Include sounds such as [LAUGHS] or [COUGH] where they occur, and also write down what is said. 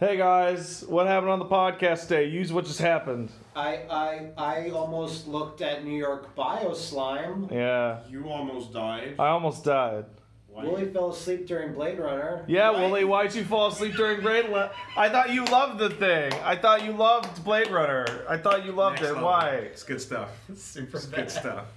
Hey guys, what happened on the podcast day? Use what just happened. I I I almost looked at New York Bio Slime. Yeah, You almost died. I almost died. Why? Willie fell asleep during Blade Runner. Yeah, Why- Wooly, why'd you fall asleep during Blade Runner? I thought you loved the thing. I thought you loved Blade Runner. I thought you loved Next it. level. Why? It's good stuff. It's Super It's good stuff. [LAUGHS]